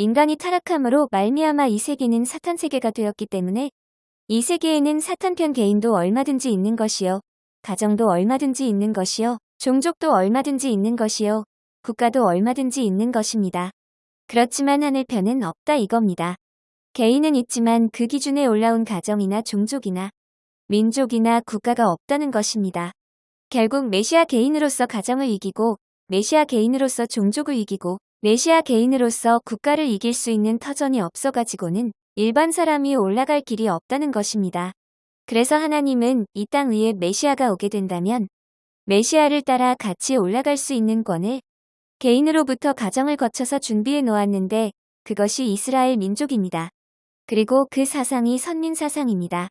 인간이 타락함으로 말미암아 이 세계는 사탄 세계가 되었기 때문에 이 세계에는 사탄편 개인도 얼마든지 있는 것이요. 가정도 얼마든지 있는 것이요. 종족도 얼마든지 있는 것이요. 국가도 얼마든지 있는 것입니다. 그렇지만 하늘편은 없다 이겁니다. 개인은 있지만 그 기준에 올라온 가정이나 종족이나 민족이나 국가가 없다는 것입니다. 결국 메시아 개인으로서 가정을 이기고 메시아 개인으로서 종족을 이기고 메시아 개인으로서 국가를 이길 수 있는 터전이 없어가지고는 일반 사람이 올라갈 길이 없다는 것입니다. 그래서 하나님은 이 땅 위에 메시아가 오게 된다면 메시아를 따라 같이 올라갈 수 있는 권을 개인으로부터 가정을 거쳐서 준비해 놓았는데 그것이 이스라엘 민족입니다. 그리고 그 사상이 선민 사상입니다.